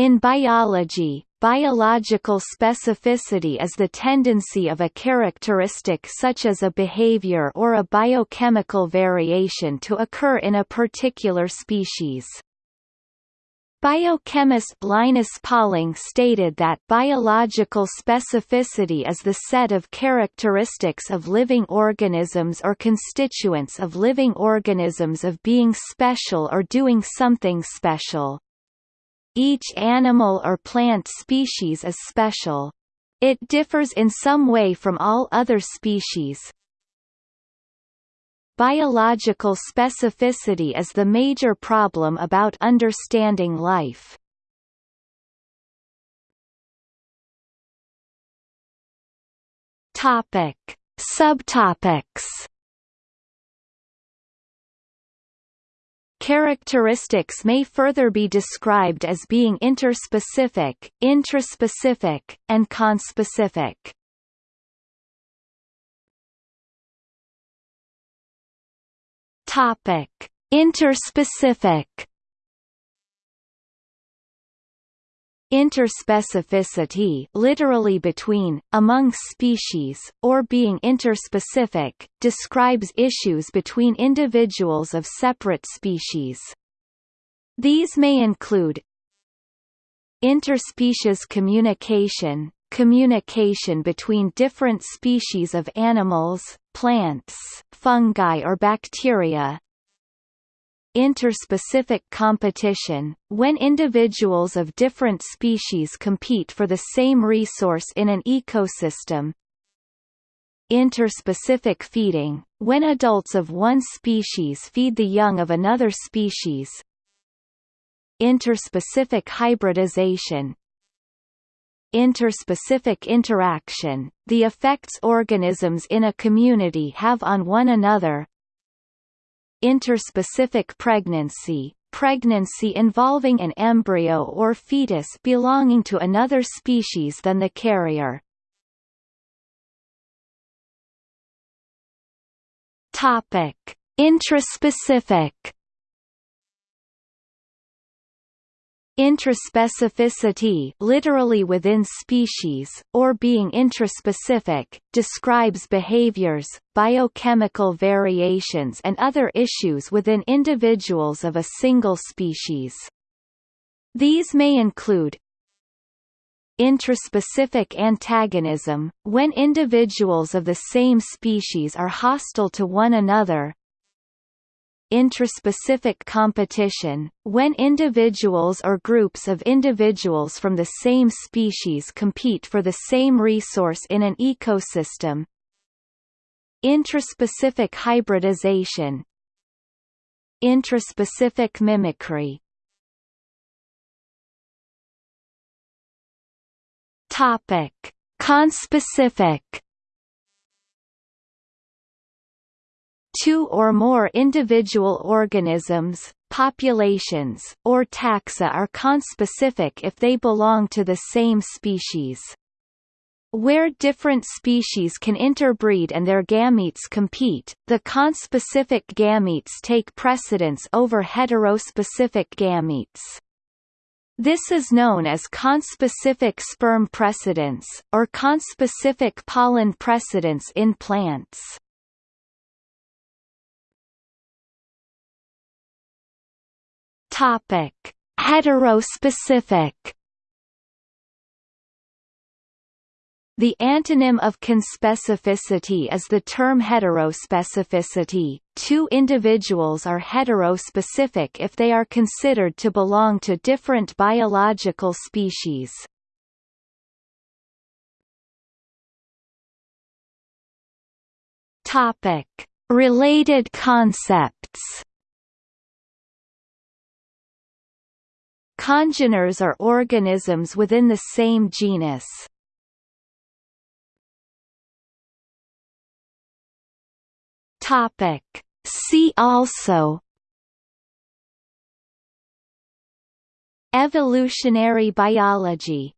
In biology, biological specificity is the tendency of a characteristic such as a behavior or a biochemical variation to occur in a particular species. Biochemist Linus Pauling stated that biological specificity is the set of characteristics of living organisms or constituents of living organisms of being special or doing something special. Each animal or plant species is special. It differs in some way from all other species. Biological specificity is the major problem about understanding life. Topic. Subtopics Characteristics may further be described as being interspecific, intraspecific, and conspecific. Topic: Interspecific Interspecificity literally between, among species, or being interspecific, describes issues between individuals of separate species. These may include interspecies communication, communication between different species of animals, plants, fungi or bacteria, interspecific competition, when individuals of different species compete for the same resource in an ecosystem. Interspecific feeding, when adults of one species feed the young of another species. Interspecific hybridization, interspecific interaction, the effects organisms in a community have on one another, interspecific pregnancy, pregnancy involving an embryo or fetus belonging to another species than the carrier. Topic: Intraspecific Intraspecificity literally within species, or being intraspecific, describes behaviors, biochemical variations and other issues within individuals of a single species. These may include Intraspecific antagonism, when individuals of the same species are hostile to one another, intraspecific competition, when individuals or groups of individuals from the same species compete for the same resource in an ecosystem. Intraspecific hybridization Intraspecific mimicry Topic. Conspecific two or more individual organisms, populations, or taxa are conspecific if they belong to the same species. Where different species can interbreed and their gametes compete, the conspecific gametes take precedence over heterospecific gametes. This is known as conspecific sperm precedence, or conspecific pollen precedence in plants. Topic: Heterospecific. The antonym of conspecificity is the term heterospecificity. Two individuals are heterospecific if they are considered to belong to different biological species. Topic: Related concepts. Congeners are organisms within the same genus. Topic. See also Evolutionary biology